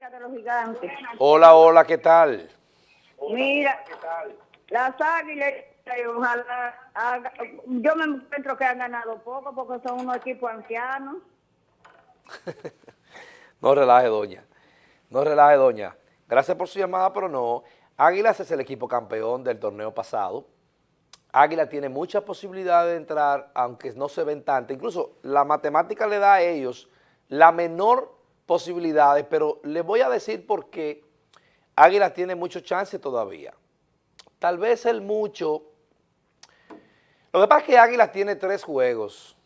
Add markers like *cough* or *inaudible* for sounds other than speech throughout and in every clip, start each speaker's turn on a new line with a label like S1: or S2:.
S1: de los gigantes.
S2: Hola, hola, ¿qué tal?
S1: Mira, las águilas, eh, ojalá, haga- yo me encuentro que han ganado poco porque son unos equipos ancianos. *laughs*
S2: No relaje, doña. No relaje, doña. Gracias por su llamada, pero no. Águilas es el equipo campeón del torneo pasado. Águila tiene muchas posibilidades de entrar, aunque no se ven tantas. Incluso la matemática le da a ellos la menor posibilidades, pero les voy a decir por qué Águila tiene mucho chance todavía. Tal vez el mucho... Lo que pasa es que Águila tiene tres juegos.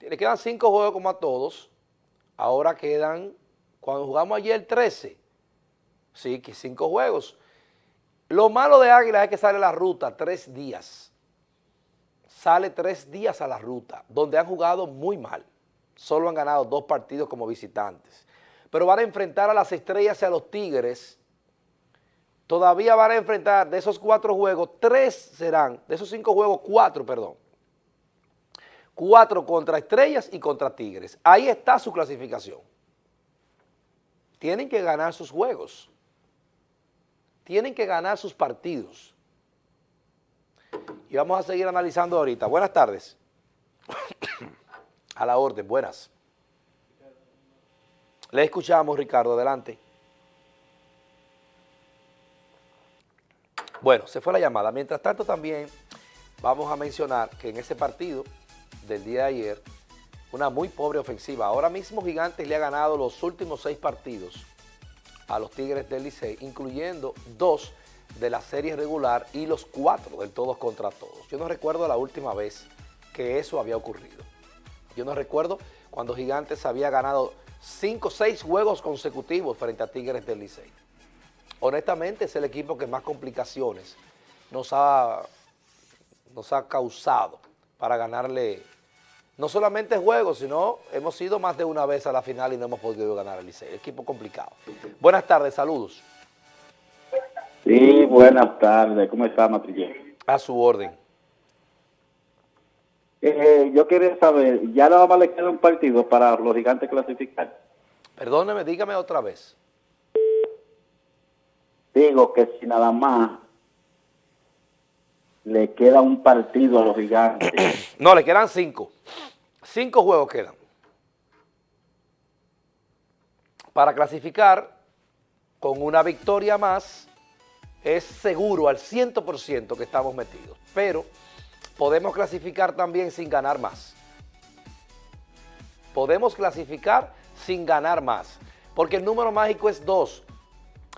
S2: Le quedan cinco juegos como a todos. Ahora quedan, cuando jugamos ayer 13, sí, que cinco juegos. Lo malo de Águila es que sale la ruta tres días. Sale tres días a la ruta, donde han jugado muy mal. Solo han ganado dos partidos como visitantes. Pero van a enfrentar a las estrellas y a los tigres. Todavía van a enfrentar de esos cuatro juegos, tres serán, de esos cinco juegos, cuatro, perdón. Cuatro contra estrellas y contra tigres. Ahí está su clasificación. Tienen que ganar sus juegos tienen que ganar sus partidos. Y vamos a seguir analizando ahorita. Buenas tardes. A la orden, buenas. Le escuchamos, Ricardo, adelante. Bueno, se fue la llamada. Mientras tanto también vamos a mencionar que en ese partido del día de ayer, una muy pobre ofensiva. Ahora mismo Gigantes le ha ganado los últimos seis partidos a los Tigres del Licey, incluyendo dos de la serie regular y los cuatro del todos contra todos. Yo no recuerdo la última vez que eso había ocurrido. Yo no recuerdo cuando Gigantes había ganado cinco o seis juegos consecutivos frente a Tigres del Licey. Honestamente es el equipo que más complicaciones nos ha, nos ha causado para ganarle no solamente juegos, sino hemos ido más de una vez a la final y no hemos podido ganar al Licey. Equipo complicado. Buenas tardes, saludos.
S3: Sí, buenas tardes. ¿Cómo está, Matrillé?
S2: A su orden.
S3: Eh, yo quería saber, ¿ya nada más le queda un partido para los gigantes clasificar?
S2: Perdóneme, dígame otra vez.
S3: Digo que si nada más le queda un partido a los gigantes. *clears throat*
S2: No, le quedan cinco. Cinco juegos quedan. Para clasificar, con una victoria más, es seguro al 100% que estamos metidos. Pero podemos clasificar también sin ganar más. Podemos clasificar sin ganar más. Porque el número mágico es dos.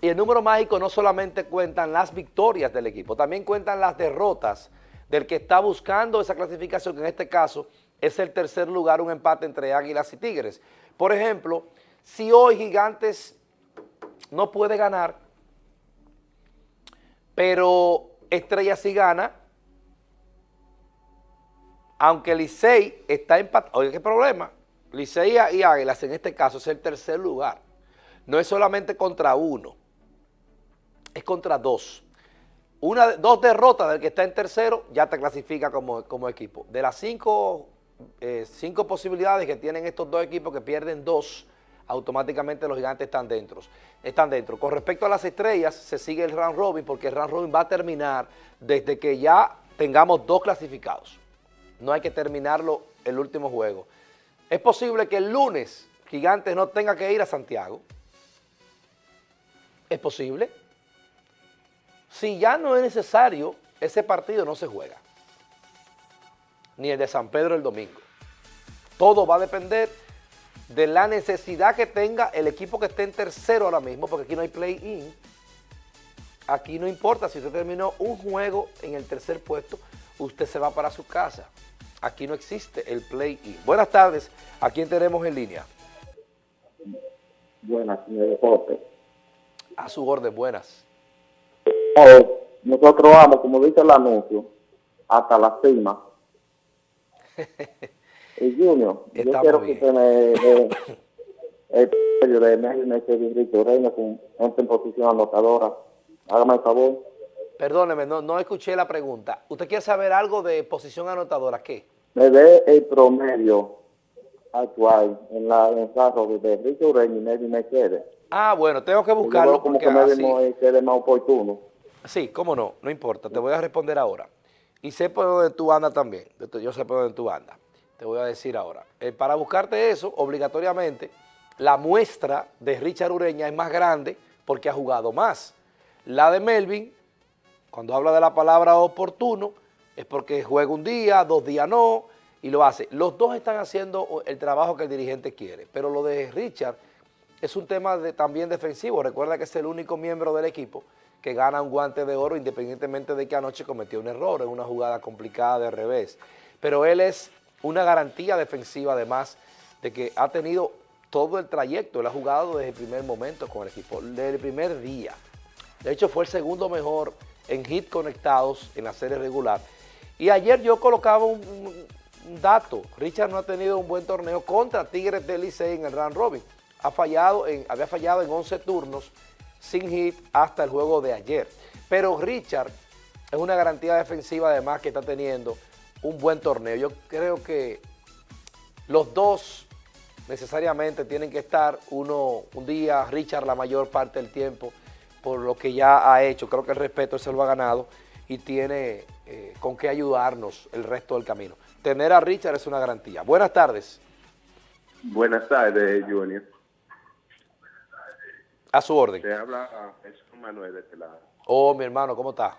S2: Y el número mágico no solamente cuentan las victorias del equipo, también cuentan las derrotas del que está buscando esa clasificación, que en este caso es el tercer lugar, un empate entre Águilas y Tigres. Por ejemplo, si hoy Gigantes no puede ganar, pero Estrella sí gana, aunque Licey está empatado, oye, ¿qué problema? Licey y Águilas en este caso es el tercer lugar. No es solamente contra uno, es contra dos. Una, dos derrotas del que está en tercero ya te clasifica como, equipo. De las cinco, eh, cinco posibilidades que tienen estos dos equipos que pierden dos, automáticamente los gigantes están dentro. Están dentro. Con respecto a las estrellas, se sigue el round robin porque el round robin va a terminar desde que ya tengamos dos clasificados. No hay que terminarlo el último juego. Es posible que el lunes Gigantes no tenga que ir a Santiago. Es posible. Si ya no es necesario, ese partido no se juega. Ni el de San Pedro el domingo. Todo va a depender de la necesidad que tenga el equipo que esté en tercero ahora mismo, porque aquí no hay play-in. Aquí no importa si usted terminó un juego en el tercer puesto, usted se va para su casa. Aquí no existe el play-in. Buenas tardes, ¿a quién tenemos en línea?
S3: Buenas, señor Jorge.
S2: A su orden, buenas.
S3: Oh, nosotros vamos, como dice el anuncio, hasta la cima. *laughs* y Junior, yo
S2: Estamos
S3: quiero
S2: bien.
S3: que usted me *laughs* el de México Enrique Reina con gente en posición anotadora. Hágame el favor.
S2: Perdóneme, no, no escuché la pregunta. ¿Usted quiere saber algo de posición anotadora? ¿Qué?
S3: Me dé el promedio actual en la en el de Ricky Ureña y Nelly Mercedes.
S2: Ah, bueno, tengo que buscarlo
S3: como
S2: porque
S3: que
S2: así-
S3: más oportuno.
S2: Sí, cómo no, no importa, te voy a responder ahora. Y sé por dónde tú andas también, yo- yo sé por dónde tú andas. Te voy a decir ahora. Eh, para buscarte eso, obligatoriamente, la muestra de Richard Ureña es más grande porque ha jugado más. La de Melvin, cuando habla de la palabra oportuno, es porque juega un día, dos días no, y lo hace. Los dos están haciendo el trabajo que el dirigente quiere, pero lo de Richard es un tema también defensivo. Recuerda que es el único miembro del equipo que gana un guante de oro independientemente de que anoche cometió un error en una jugada complicada de revés. Pero él es una garantía defensiva además de que ha tenido todo el trayecto, él ha jugado desde el primer momento con el equipo, desde el primer día. De hecho, fue el segundo mejor en hit conectados en la serie regular. Y ayer yo colocaba un, dato. Richard no ha tenido un buen torneo contra Tigres del en el round robin. Ha fallado en, había fallado en 11 turnos sin hit hasta el juego de ayer. Pero Richard es una garantía defensiva además que está teniendo un buen torneo. Yo creo que los dos necesariamente tienen que estar uno un día, Richard la mayor parte del tiempo, por lo que ya ha hecho. Creo que el respeto se lo ha ganado y tiene eh, con qué ayudarnos el resto del camino. Tener a Richard es una garantía. Buenas tardes,
S4: Buenas tardes, Junior.
S2: a su orden.
S4: Te habla ah, Jesús Manuel de este lado.
S2: Oh, mi hermano, ¿cómo está?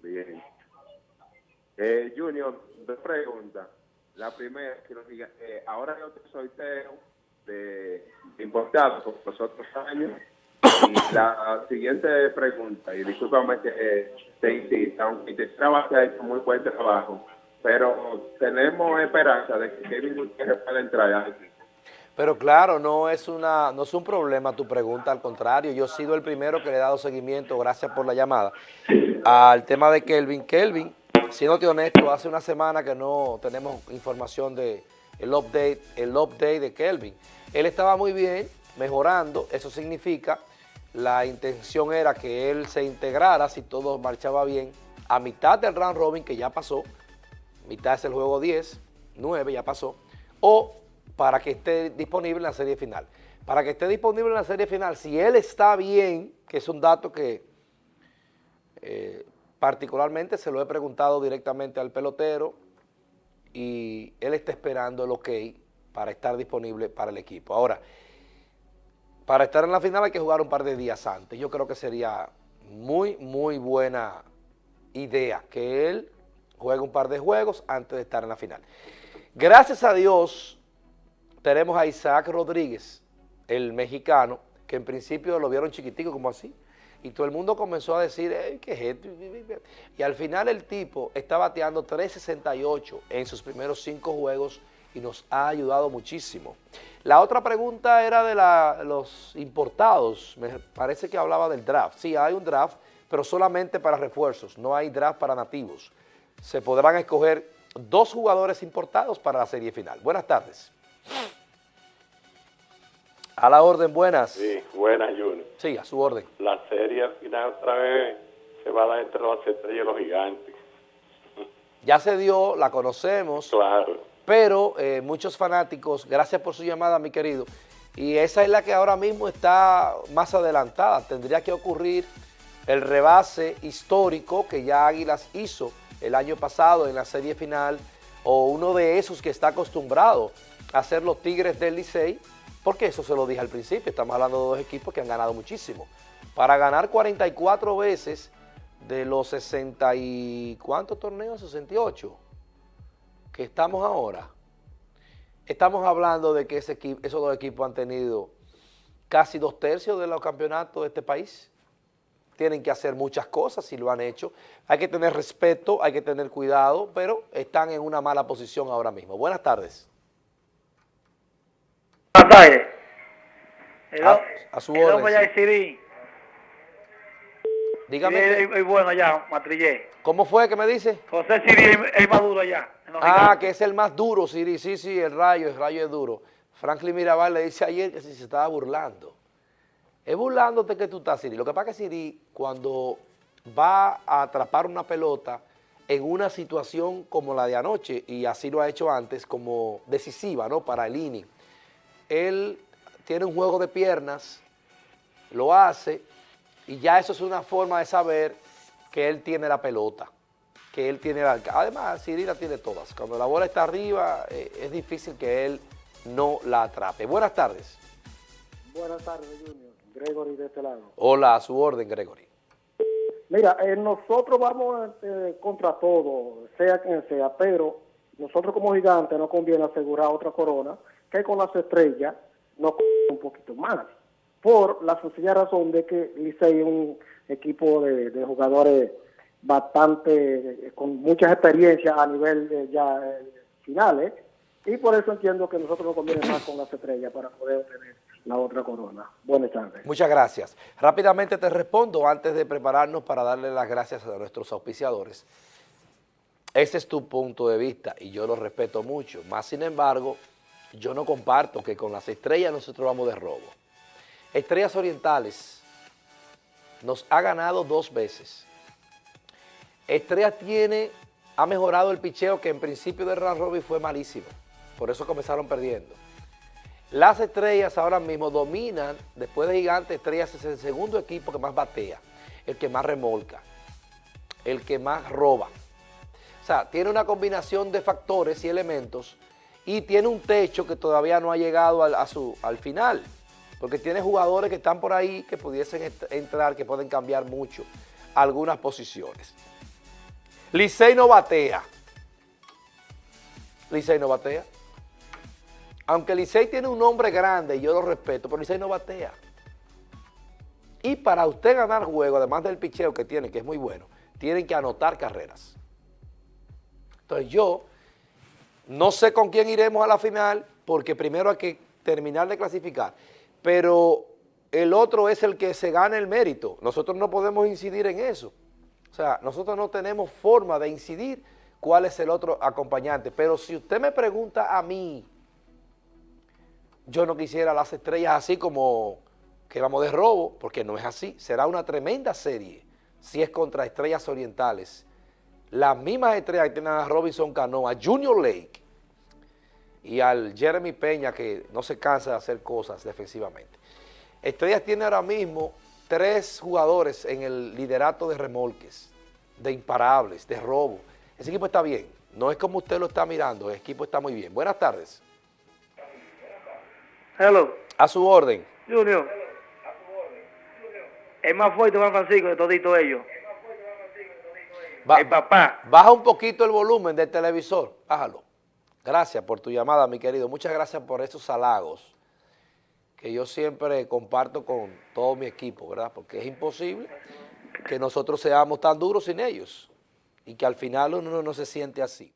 S4: Bien. Eh, Junior, dos preguntas. La primera, que nos diga, eh, ahora yo te sorteo de, de importados por los otros años. Y la siguiente pregunta, y discúlpame que eh, te insista, aunque te trabajo ha hecho muy buen trabajo, pero tenemos esperanza de que Kevin Gutiérrez pueda entrar.
S2: Pero claro, no es, una, no es un problema tu pregunta, al contrario, yo he sido el primero que le he dado seguimiento, gracias por la llamada, al tema de Kelvin. Kelvin, siéndote honesto, hace una semana que no tenemos información de el update, el update de Kelvin. Él estaba muy bien, mejorando, eso significa, la intención era que él se integrara, si todo marchaba bien, a mitad del round robin, que ya pasó, mitad es el juego 10, 9 ya pasó, o para que esté disponible en la serie final. Para que esté disponible en la serie final, si él está bien, que es un dato que eh, particularmente se lo he preguntado directamente al pelotero y él está esperando el ok para estar disponible para el equipo. Ahora, para estar en la final hay que jugar un par de días antes. Yo creo que sería muy, muy buena idea que él juegue un par de juegos antes de estar en la final. Gracias a Dios tenemos a Isaac Rodríguez, el mexicano, que en principio lo vieron chiquitico como así, y todo el mundo comenzó a decir, "Ey, ¿qué es esto? Y al final el tipo está bateando 368 en sus primeros cinco juegos y nos ha ayudado muchísimo. La otra pregunta era de la- los importados, me parece que hablaba del draft. Sí, hay un draft, pero solamente para refuerzos, no hay draft para nativos. Se podrán escoger dos jugadores importados para la serie final. Buenas tardes. A la orden, buenas.
S5: Sí, buena, Junior.
S2: Sí, a su orden.
S5: La serie al final otra vez se va a dar entre los estrellas y los gigantes.
S2: Ya se dio, la conocemos,
S5: Claro.
S2: Pero eh, muchos fanáticos, gracias por su llamada, mi querido, y esa es la que ahora mismo está más adelantada. Tendría que ocurrir el rebase histórico que ya Águilas hizo el año pasado en la serie final, o uno de esos que está acostumbrado a hacer los Tigres del Licey, porque eso se lo dije al principio, estamos hablando de dos equipos que han ganado muchísimo. Para ganar 44 veces de los 60 y... ¿Cuántos torneos? 68 que estamos ahora, estamos hablando de que ese equi- esos dos equipos han tenido casi dos tercios de los campeonatos de este país. Tienen que hacer muchas cosas y lo han hecho. Hay que tener respeto, hay que tener cuidado, pero están en una mala posición ahora mismo. Buenas tardes.
S6: Buenas tardes.
S2: A- a su orden,
S6: hombre ya
S2: sí.
S6: es Siri.
S2: Dígame, qué-
S6: es, es bueno allá, Matrillé.
S2: ¿cómo fue que me dice?
S6: José Siri es, es maduro allá.
S2: Ah, que es el más duro, Siri. Sí, sí, el rayo, el rayo es duro. Franklin Mirabal le dice ayer que si se estaba burlando. Es burlándote que tú estás, Siri. Lo que pasa es que Siri, cuando va a atrapar una pelota, en una situación como la de anoche, y así lo ha hecho antes, como decisiva, ¿no?, para el inning. Él tiene un juego de piernas, lo hace, y ya eso es una forma de saber que él tiene la pelota, que él tiene la... Además, Siri la tiene todas. Cuando la bola está arriba, eh, es difícil que él no la atrape. Buenas tardes.
S7: Buenas tardes, Junior. Gregory de este lado.
S2: Hola, a su orden, Gregory.
S7: Mira, eh, nosotros vamos eh, contra todo, sea quien sea, pero nosotros como gigantes nos conviene asegurar otra corona, que con las estrellas nos un poquito más. Por la sencilla razón de que Licey es un equipo de, jugadores bastante, eh, con muchas experiencias a nivel de ya eh, finales, y por eso entiendo que nosotros nos conviene más con las estrellas para poder obtener la otra corona. Buenas tardes.
S2: Muchas gracias. Rápidamente te respondo antes de prepararnos para darle las gracias a nuestros auspiciadores. Ese es tu punto de vista y yo lo respeto mucho. Más sin embargo, yo no comparto que con las estrellas nosotros vamos de robo. Estrellas Orientales nos ha ganado dos veces. Estrellas tiene, ha mejorado el picheo que en principio de round robin fue malísimo. Por eso comenzaron perdiendo. Las estrellas ahora mismo dominan, después de Gigantes, Estrellas es el segundo equipo que más batea, el que más remolca, el que más roba. O sea, tiene una combinación de factores y elementos y tiene un techo que todavía no ha llegado a su, al final, porque tiene jugadores que están por ahí que pudiesen entrar, que pueden cambiar mucho algunas posiciones. Licey no batea. Licey no batea. Aunque Licey tiene un nombre grande y yo lo respeto, pero Licey no batea. Y para usted ganar juego, además del picheo que tiene, que es muy bueno, tienen que anotar carreras. Entonces yo no sé con quién iremos a la final, porque primero hay que terminar de clasificar, pero el otro es el que se gana el mérito. Nosotros no podemos incidir en eso. O sea, nosotros no tenemos forma de incidir cuál es el otro acompañante. Pero si usted me pregunta a mí, yo no quisiera las estrellas así como que vamos de robo, porque no es así. Será una tremenda serie si es contra estrellas orientales. Las mismas estrellas que tienen a Robinson Cano, a Junior Lake y al Jeremy Peña que no se cansa de hacer cosas defensivamente. Estrellas tiene ahora mismo tres jugadores en el liderato de remolques, de imparables, de robo. Ese equipo está bien, no es como usted lo está mirando, el equipo está muy bien. Buenas tardes.
S6: Hello.
S2: A su orden.
S6: Junior. Es más fuerte Juan Francisco de todito ellos.
S2: Ba-
S6: El papá.
S2: Baja un poquito el volumen del televisor, bájalo. Gracias por tu llamada, mi querido. Muchas gracias por esos halagos que yo siempre comparto con todo mi equipo, ¿verdad? Porque es imposible que nosotros seamos tan duros sin ellos y que al final uno no se siente así.